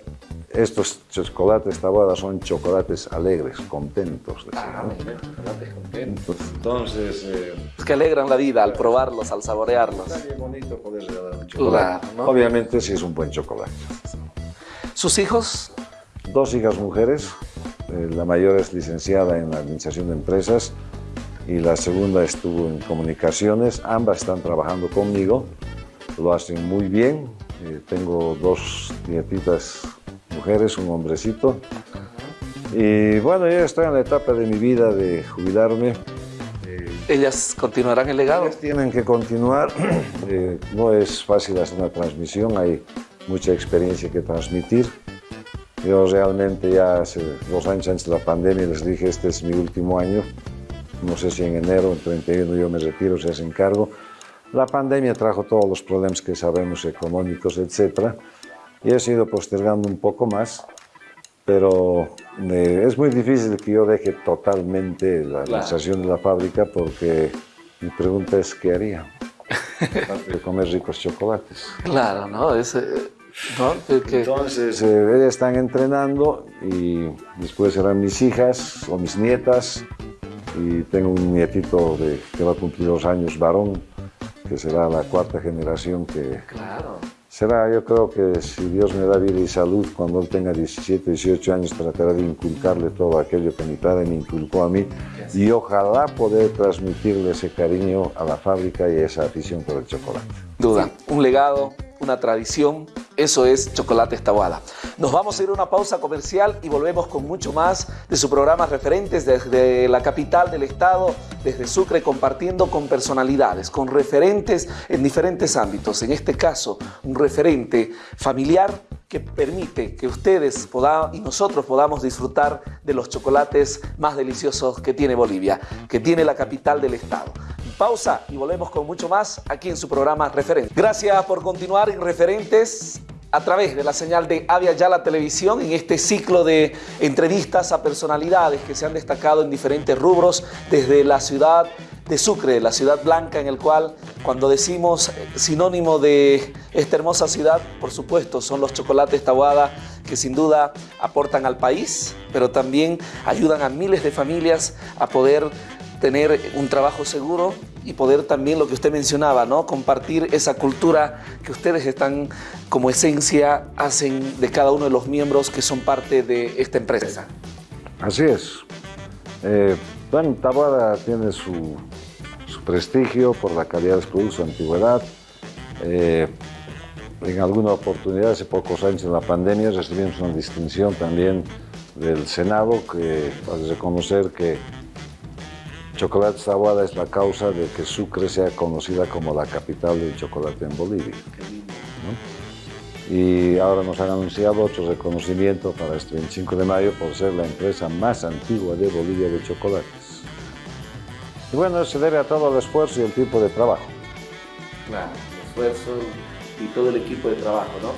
Speaker 2: estos chocolates tabuadas son chocolates alegres, contentos.
Speaker 1: Ah, chocolates contentos. Entonces... Eh, que alegran la vida al probarlos, al saborearlos.
Speaker 2: Está bien bonito poder regalar un chocolate. Obviamente si es un buen chocolate.
Speaker 1: ¿Sus hijos?
Speaker 2: Dos hijas mujeres. Eh, la mayor es licenciada en Administración de Empresas y la segunda estuvo en Comunicaciones. Ambas están trabajando conmigo. Lo hacen muy bien. Eh, tengo dos nietitas mujeres, un hombrecito. Y bueno, yo estoy en la etapa de mi vida de jubilarme.
Speaker 1: ¿Ellas continuarán el legado?
Speaker 2: Ellas tienen que continuar. Eh, no es fácil hacer una transmisión, hay mucha experiencia que transmitir. Yo realmente ya hace dos años antes de la pandemia les dije, este es mi último año. No sé si en enero, en 31 yo me retiro, se hace encargo. La pandemia trajo todos los problemas que sabemos, económicos, etcétera y he sido postergando un poco más, pero eh, es muy difícil que yo deje totalmente la administración de la fábrica porque mi pregunta es ¿qué haría? Aparte de comer ricos chocolates.
Speaker 1: Claro, ¿no? Es, ¿no?
Speaker 2: Entonces, eh, ellas están entrenando y después serán mis hijas o mis nietas y tengo un nietito de, que va a cumplir dos años, varón, que será la cuarta generación que,
Speaker 1: claro
Speaker 2: será, yo creo que si Dios me da vida y salud, cuando él tenga 17, 18 años, tratará de inculcarle todo aquello que mi padre me inculcó a mí y ojalá poder transmitirle ese cariño a la fábrica y esa afición por el chocolate.
Speaker 1: Duda, un legado, una tradición eso es Chocolate Estabuada. Nos vamos a ir a una pausa comercial y volvemos con mucho más de su programa Referentes desde la capital del estado, desde Sucre, compartiendo con personalidades, con referentes en diferentes ámbitos. En este caso, un referente familiar que permite que ustedes y nosotros podamos disfrutar de los chocolates más deliciosos que tiene Bolivia, que tiene la capital del estado. Pausa y volvemos con mucho más aquí en su programa Referentes. Gracias por continuar en Referentes a través de la señal de Avia Yala Televisión en este ciclo de entrevistas a personalidades que se han destacado en diferentes rubros desde la ciudad de Sucre, la ciudad blanca en el cual cuando decimos sinónimo de esta hermosa ciudad, por supuesto, son los chocolates Tahuada que sin duda aportan al país, pero también ayudan a miles de familias a poder tener un trabajo seguro y poder también, lo que usted mencionaba, ¿no? compartir esa cultura que ustedes están como esencia, hacen de cada uno de los miembros que son parte de esta empresa.
Speaker 2: Así es. Eh, bueno, Taboada tiene su, prestigio por la calidad de su productos, su antigüedad. Eh, en alguna oportunidad, hace pocos años en la pandemia, recibimos una distinción también del Senado que hace reconocer que Chocolate Tahuada es la causa de que Sucre sea conocida como la capital del chocolate en Bolivia. Y ahora nos han anunciado otro reconocimiento para este 25 de mayo por ser la empresa más antigua de Bolivia de chocolates. Y bueno, eso se debe a todo el esfuerzo y el tiempo de trabajo.
Speaker 1: Claro, el esfuerzo y todo el equipo de trabajo, ¿no?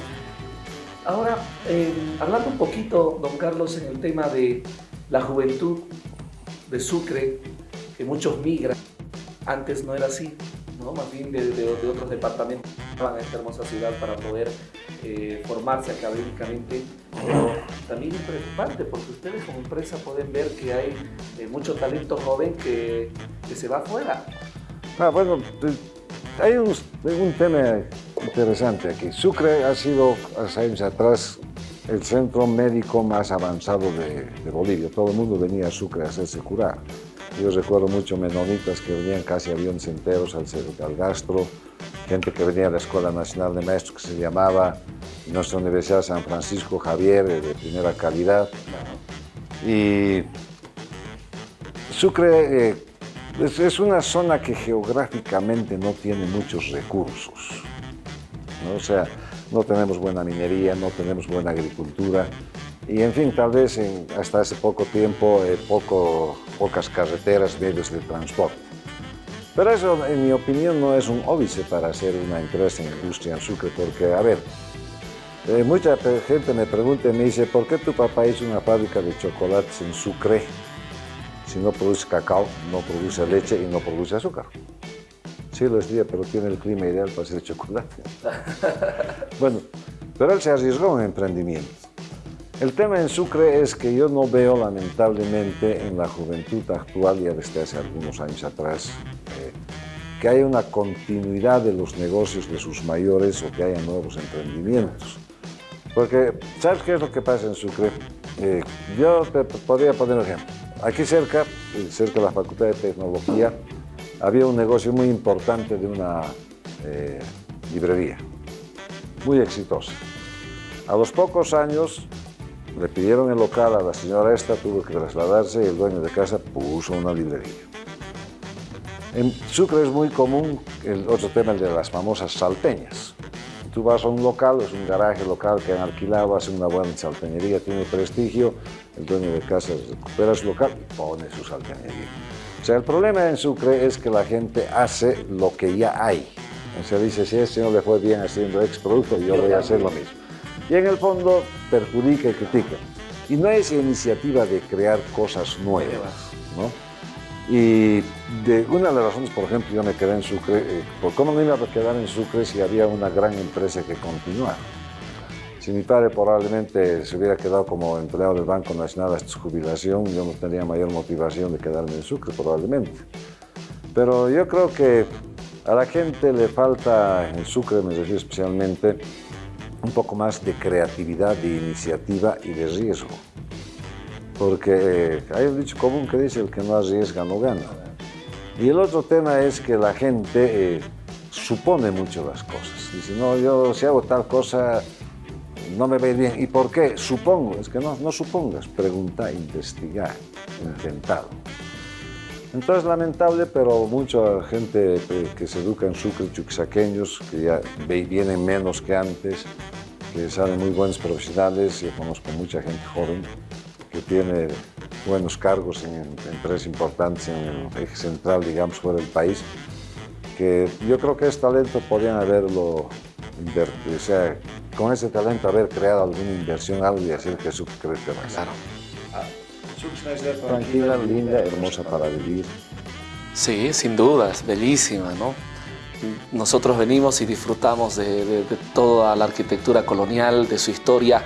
Speaker 1: Ahora, eh, hablando un poquito, don Carlos, en el tema de la juventud de Sucre, que muchos migran, antes no era así, ¿no? más bien de, otros departamentos van a esta hermosa ciudad para poder eh, formarse académicamente, pero también es preocupante porque ustedes como empresa pueden ver que hay eh, mucho talento joven que, que se va afuera.
Speaker 2: Ah, bueno, hay un, un tema interesante aquí. Sucre ha sido hace años atrás el centro médico más avanzado de, Bolivia. Todo el mundo venía a Sucre a hacerse curar. Yo recuerdo mucho menonitas que venían casi aviones enteros al, al gastro, gente que venía a la Escuela Nacional de Maestros que se llamaba nuestra Universidad San Francisco Javier, de primera calidad. Y Sucre eh, es, una zona que geográficamente no tiene muchos recursos. O sea, no tenemos buena minería, no tenemos buena agricultura y en fin, tal vez hasta hace poco tiempo eh, poco, pocas carreteras, medios de transporte. Pero eso, en mi opinión, no es un óbice para hacer una empresa en industria en Sucre, porque, a ver, eh, mucha gente me pregunta y me dice, ¿por qué tu papá hizo una fábrica de chocolates en Sucre? Si no produce cacao, no produce leche y no produce azúcar. Sí, lo es día, pero tiene el clima ideal para hacer chocolate. bueno, pero él se arriesgó en emprendimiento. El tema en Sucre es que yo no veo lamentablemente en la juventud actual, ya desde hace algunos años atrás, eh, que haya una continuidad de los negocios de sus mayores o que haya nuevos emprendimientos. Porque, ¿sabes qué es lo que pasa en Sucre? Eh, yo te podría poner un ejemplo. Aquí cerca, cerca de la Facultad de Tecnología, había un negocio muy importante de una eh, librería, muy exitosa. A los pocos años le pidieron el local a la señora esta, tuvo que trasladarse y el dueño de casa puso una librería. En Sucre es muy común el otro tema, el de las famosas salteñas. Tú vas a un local, es un garaje local que han alquilado, hace una buena salteñería, tiene prestigio, el dueño de casa recupera su local y pone su salteñería. O sea, el problema en Sucre es que la gente hace lo que ya hay. O sea, dice, si este no le fue bien haciendo ex producto, yo voy a hacer lo mismo. Y en el fondo perjudica y critica. Y no es iniciativa de crear cosas nuevas, ¿no? Y de una de las razones, por ejemplo, yo me quedé en Sucre, eh, ¿por cómo no iba a quedar en Sucre si había una gran empresa que continuara? Si mi padre probablemente se hubiera quedado como empleado del Banco Nacional hasta su jubilación, yo no tendría mayor motivación de quedarme en Sucre, probablemente. Pero yo creo que a la gente le falta, en Sucre me refiero especialmente, un poco más de creatividad, de iniciativa y de riesgo porque hay un dicho común que dice el que no arriesga no gana. Y el otro tema es que la gente eh, supone mucho las cosas. Dice, no, yo si hago tal cosa no me ve bien. ¿Y por qué? Supongo. Es que no, no supongas, pregunta, investigar, intentar. Entonces, lamentable, pero mucha gente que se educa en Sucre, chuquisaqueños, que ya vienen menos que antes, que salen muy buenos profesionales, yo conozco mucha gente joven, que tiene buenos cargos en, empresas importantes en el eje central, digamos, fuera del país, que yo creo que ese talento podrían haberlo invertido, o sea, con ese talento haber creado alguna inversión, algo y hacer que su crezca más. Tranquila, linda, hermosa para vivir.
Speaker 1: Sí, sin dudas, bellísima, ¿no? Nosotros venimos y disfrutamos de, de toda la arquitectura colonial, de su historia,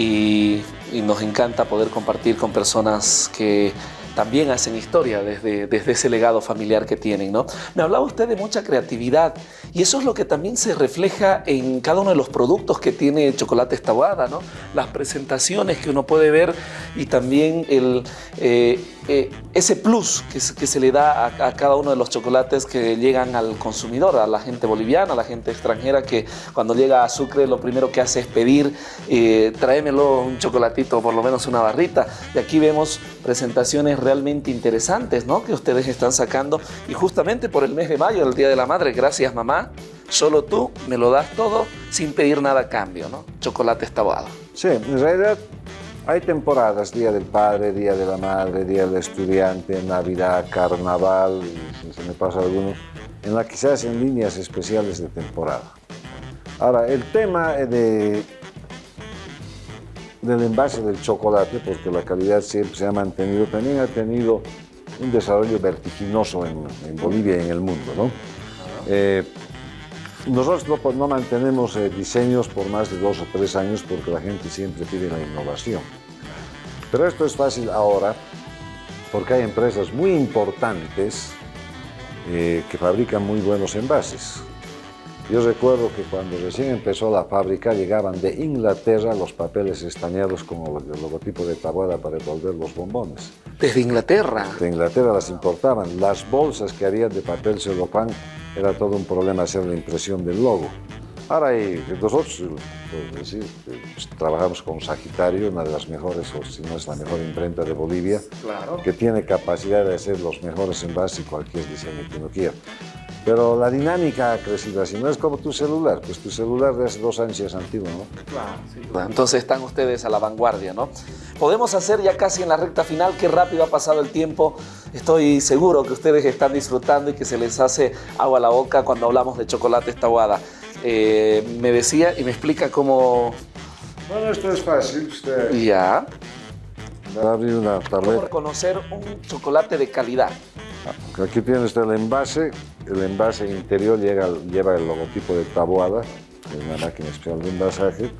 Speaker 1: y, nos encanta poder compartir con personas que también hacen historia desde, desde ese legado familiar que tienen. ¿no? Me hablaba usted de mucha creatividad y eso es lo que también se refleja en cada uno de los productos que tiene Chocolate Estaguada, ¿no? las presentaciones que uno puede ver y también el, eh, eh, ese plus que, se le da a, cada uno de los chocolates que llegan al consumidor, a la gente boliviana, a la gente extranjera que cuando llega a Sucre lo primero que hace es pedir, eh, tráemelo un chocolatito, por lo menos una barrita. Y aquí vemos presentaciones realmente interesantes ¿no? que ustedes están sacando y justamente por el mes de mayo, el Día de la Madre, gracias mamá, solo tú me lo das todo sin pedir nada a cambio, ¿no? Chocolate estabado.
Speaker 2: Sí, en realidad hay temporadas, Día del Padre, Día de la Madre, Día del Estudiante, Navidad, Carnaval, se me pasa algunos, en la que se líneas especiales de temporada. Ahora, el tema de, del envase del chocolate, porque la calidad siempre se ha mantenido, también ha tenido un desarrollo vertiginoso en, Bolivia y en el mundo. ¿no? Eh, nosotros no, mantenemos eh, diseños por más de dos o tres años porque la gente siempre pide la innovación. Pero esto es fácil ahora porque hay empresas muy importantes eh, que fabrican muy buenos envases. Yo recuerdo que cuando recién empezó la fábrica llegaban de Inglaterra los papeles estañados con el logotipo de Taboada para envolver los bombones.
Speaker 1: ¿Desde Inglaterra?
Speaker 2: De Inglaterra las importaban. Las bolsas que había de papel celofán era todo un problema hacer la impresión del logo. Ahora nosotros decir, pues, trabajamos con Sagitario, una de las mejores, o si no es la mejor imprenta de Bolivia, que tiene capacidad de hacer los mejores envases y cualquier diseño que uno quiera. Pero la dinámica ha crecido así, no es como tu celular, pues tu celular de hace dos años es antiguo, ¿no?
Speaker 1: Claro, Entonces están ustedes a la vanguardia, ¿no? Podemos hacer ya casi en la recta final, qué rápido ha pasado el tiempo. Estoy seguro que ustedes están disfrutando y que se les hace agua a la boca cuando hablamos de chocolate estaguada. Eh, me decía y me explica cómo...
Speaker 2: Bueno, esto es fácil. Usted...
Speaker 1: Ya.
Speaker 2: Va a abrir una tableta.
Speaker 1: ¿Cómo reconocer un chocolate de calidad?
Speaker 2: Aquí tiene usted el envase. El envase interior lleva el logotipo de Taboada, es una máquina especial de envasaje.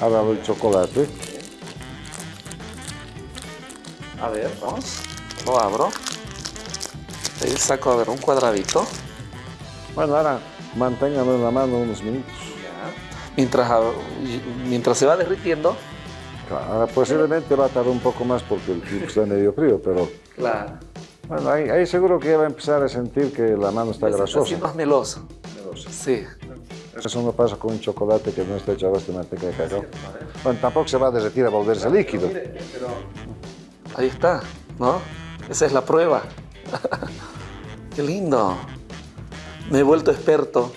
Speaker 2: Ahora el chocolate.
Speaker 1: A ver, vamos. Lo abro. Ahí saco, a ver, un cuadradito.
Speaker 2: Bueno, ahora manténgalo en la mano unos minutos.
Speaker 1: Mientras, mientras se va derritiendo.
Speaker 2: Claro, posiblemente va a tardar un poco más porque el está medio frío, pero...
Speaker 1: Claro.
Speaker 2: Bueno, ahí, seguro que ya va a empezar a sentir que la mano está grasosa.
Speaker 1: Está más melosa. Melosa. Sí.
Speaker 2: Eso no pasa con un chocolate que no está hecho a base de manteca de cacao. Bueno, tampoco se va a derretir a volverse líquido.
Speaker 1: Ahí está, ¿no? Esa es la prueba. Qué lindo me he vuelto experto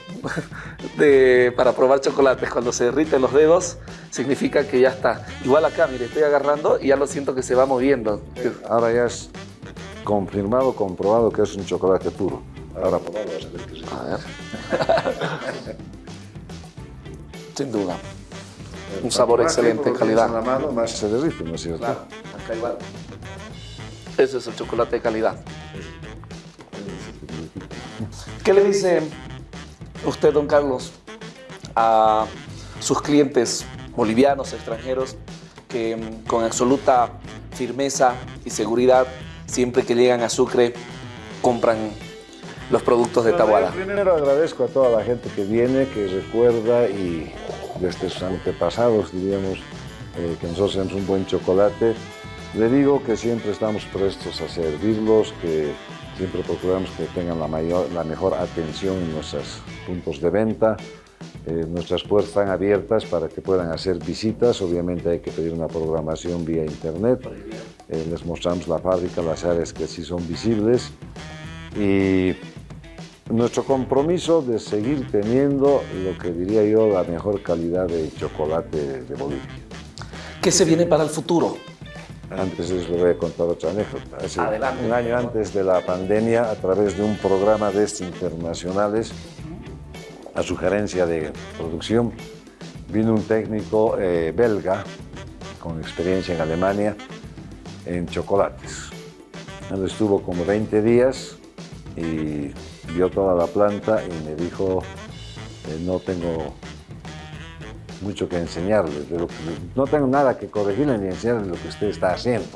Speaker 1: de, para probar chocolates. Cuando se derriten los dedos, significa que ya está. Igual acá, mire, estoy agarrando y ya lo siento que se va moviendo.
Speaker 2: Ahora ya es confirmado, comprobado que es un chocolate puro. Ahora probado, a ver qué A ver.
Speaker 1: Sin duda. Un sabor excelente, calidad.
Speaker 2: la mano, más se derrite, ¿no es cierto?
Speaker 1: Claro, acá igual. Ese es el chocolate de calidad. ¿Qué le dice usted, don Carlos, a sus clientes bolivianos, extranjeros, que mm, con absoluta firmeza y seguridad, siempre que llegan a Sucre, compran los productos de Tahuada?
Speaker 2: Primero agradezco a toda la gente que viene, que recuerda y desde sus antepasados, diríamos, eh, que nosotros tenemos un buen chocolate. Le digo que siempre estamos prestos a servirlos, que Siempre procuramos que tengan la, mayor, la mejor atención en nuestros puntos de venta. Eh, nuestras puertas están abiertas para que puedan hacer visitas. Obviamente hay que pedir una programación vía internet. Eh, les mostramos la fábrica, las áreas que sí son visibles. Y nuestro compromiso de seguir teniendo lo que diría yo la mejor calidad de chocolate de Bolivia.
Speaker 1: ¿Qué se viene para el futuro?
Speaker 2: Antes les voy a contar otra anécdota. un año antes de la pandemia, a través de un programa de internacionales, a sugerencia de producción, vino un técnico eh, belga con experiencia en Alemania en chocolates. Él estuvo como 20 días y vio toda la planta y me dijo, eh, no tengo mucho que enseñarle. no tengo nada que corregirle ni enseñarle lo que usted está haciendo.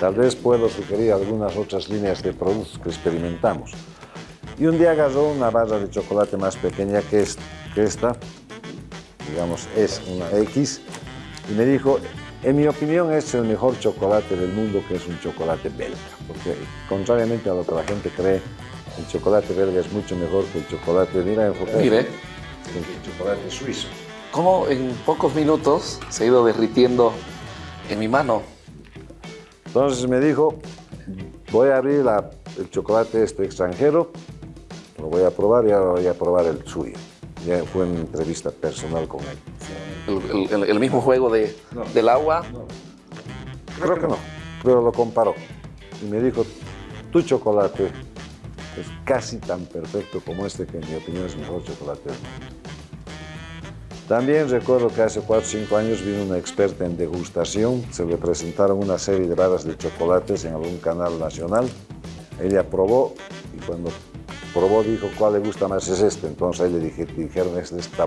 Speaker 2: Tal vez puedo sugerir algunas otras líneas de productos que experimentamos. Y un día agarró una barra de chocolate más pequeña que, esta, digamos es una X, y me dijo, En mi opinión es el mejor chocolate del mundo que es un chocolate belga, porque contrariamente a lo que la gente cree, el chocolate belga es mucho mejor que el chocolate, mira,
Speaker 1: Mire.
Speaker 2: el chocolate suizo.
Speaker 1: ¿Cómo en pocos minutos se ha ido derritiendo en mi mano?
Speaker 2: Entonces me dijo, voy a abrir la- el chocolate este extranjero, lo voy a probar y ahora voy a probar el suyo. Ya fue una entrevista personal con él.
Speaker 1: El, el- el mismo juego de, del agua.
Speaker 2: Creo que no, pero lo comparó. Y me dijo, tu chocolate es casi tan perfecto como este, que en mi opinión es mejor chocolate. También recuerdo que hace 4 o 5 años vino una experta en degustación, se le presentaron una serie de barras de chocolates en algún canal nacional. Ella probó y cuando probó dijo, ¿cuál le gusta más es este? Entonces ahí le dije, dijeron, es de esta.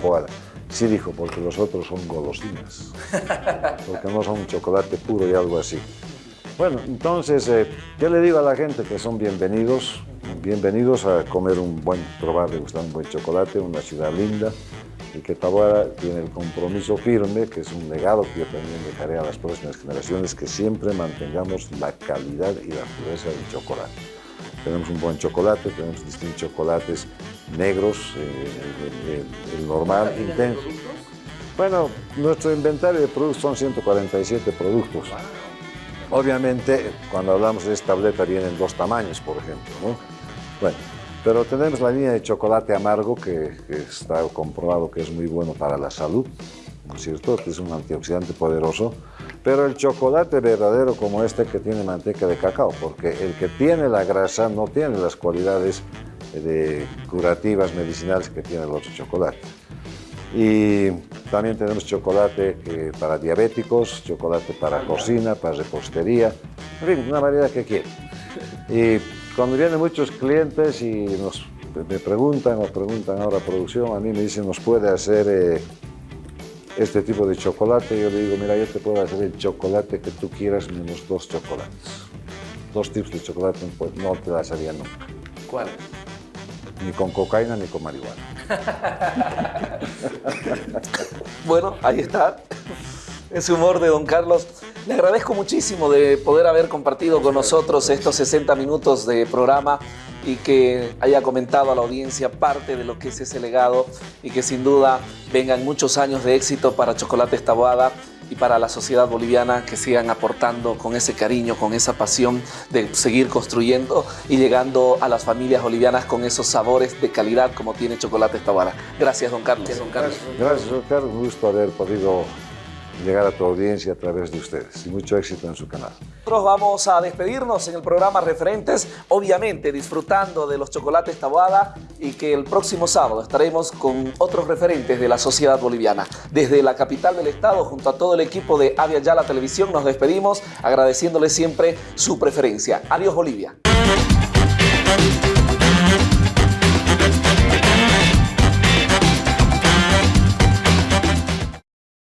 Speaker 2: Sí dijo, porque los otros son golosinas, porque no son chocolate puro y algo así. Bueno, entonces, eh, ¿qué le digo a la gente? Que son bienvenidos, bienvenidos a comer un buen, probar, degustar un buen chocolate, una ciudad linda, y que Taboada tiene el compromiso firme, que es un legado que yo también dejaré a las próximas generaciones, que siempre mantengamos la calidad y la pureza del chocolate. Tenemos un buen chocolate, tenemos distintos chocolates negros, eh, el, el- el normal, intenso. Bueno, nuestro inventario de productos son 147 productos. Obviamente, cuando hablamos de esta tableta vienen dos tamaños, por ejemplo, ¿no? Bueno, pero tenemos la línea de chocolate amargo que, que está comprobado que es muy bueno para la salud, ¿no es cierto? Que es un antioxidante poderoso. Pero el chocolate verdadero como este que tiene manteca de cacao, porque el que tiene la grasa no tiene las cualidades eh, de curativas medicinales que tiene el otro chocolate. Y también tenemos chocolate que para diabéticos, chocolate para cocina, para repostería, en fin, una variedad que quieren. Y cuando vienen muchos clientes y nos, me preguntan o preguntan ahora producción, a mí me dicen, ¿nos puede hacer eh, este tipo de chocolate? Yo le digo, mira, yo te puedo hacer el chocolate que tú quieras menos dos chocolates. Dos tipos de chocolate pues, no te las haría nunca,
Speaker 1: ¿Cuál?
Speaker 2: ni con cocaína ni con marihuana.
Speaker 1: Bueno, ahí está. Ese humor de don Carlos. Le agradezco muchísimo de poder haber compartido con nosotros estos 60 minutos de programa y que haya comentado a la audiencia parte de lo que es ese legado y que sin duda vengan muchos años de éxito para Chocolates Taboada y para la sociedad boliviana que sigan aportando con ese cariño, con esa pasión de seguir construyendo y llegando a las familias bolivianas con esos sabores de calidad como tiene Chocolates Taboada. Gracias, don Carlos. don Carlos.
Speaker 2: Gracias, doctor. Un gusto haber podido llegar a tu audiencia a través de ustedes y mucho éxito en su canal.
Speaker 1: Nosotros vamos a despedirnos en el programa Referentes, obviamente disfrutando de los chocolates Taboada y que el próximo sábado estaremos con otros referentes de la sociedad boliviana. Desde la capital del estado, junto a todo el equipo de Avia Yala Televisión, nos despedimos agradeciéndole siempre su preferencia. Adiós Bolivia.